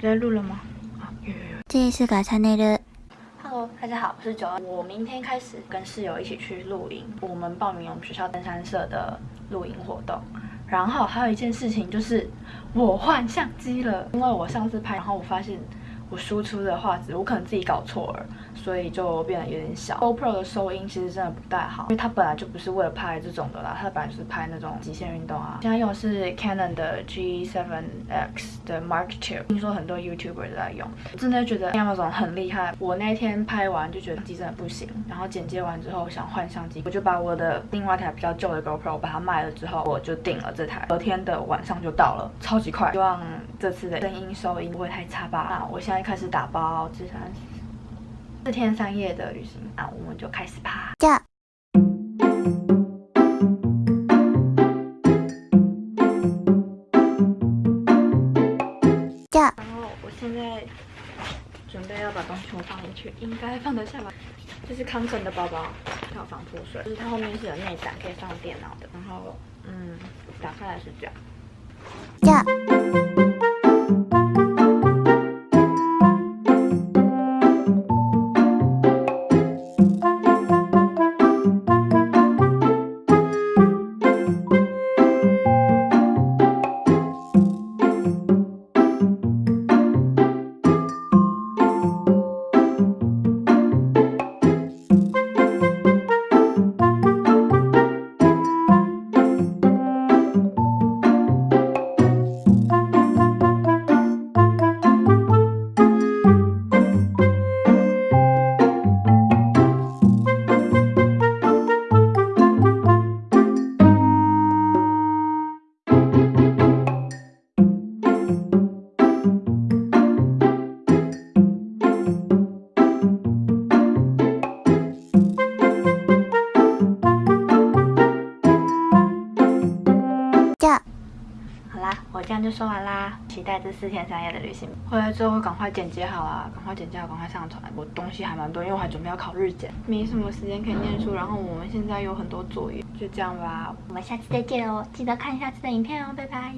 在录了吗？啊，有有有。这是个 channel。Hello，大家好，我是九儿。我明天开始跟室友一起去露营，我们报名我们学校登山社的露营活动。然后还有一件事情就是我换相机了，因为我上次拍，然后我发现我输出的画质我可能自己搞错了，所以就变得有点小。GoPro 的收音其实真的不太好，因为它本来就不是为了拍这种的啦，它本来就是拍那种极限运动啊。现在用的是 Canon 的 G7X 的 Mark II，听说很多 YouTuber 都在用，我真的觉得 Amazon 很厉害。我那天拍完就觉得机真的不行，然后剪接完之后想换相机，我就把我的另外一台比较旧的 GoPro 把它卖了之后，我就订了这台。隔天的晚上就到了，超级快。希望这次的声音收音不会太差吧。那我现在开始打包，这三四天三夜的旅行，那我们就开始吧。じゃあじゃあ然后我现在准备要把东西全部放进去，应该放得下吧。这是康肯的包包，它有防泼水，就是它后面是有内胆可以放电脑的。然后，嗯，打开来是这样。じゃ 好啦，我这样就说完啦。期待这四天三夜的旅行，回来之后会赶快剪辑好啦，赶快剪辑好，赶快上传。我东西还蛮多，因为我还准备要考日检，没什么时间可以念书。然后我们现在有很多作业，就这样吧。我们下次再见哦，记得看下次的影片哦，拜拜。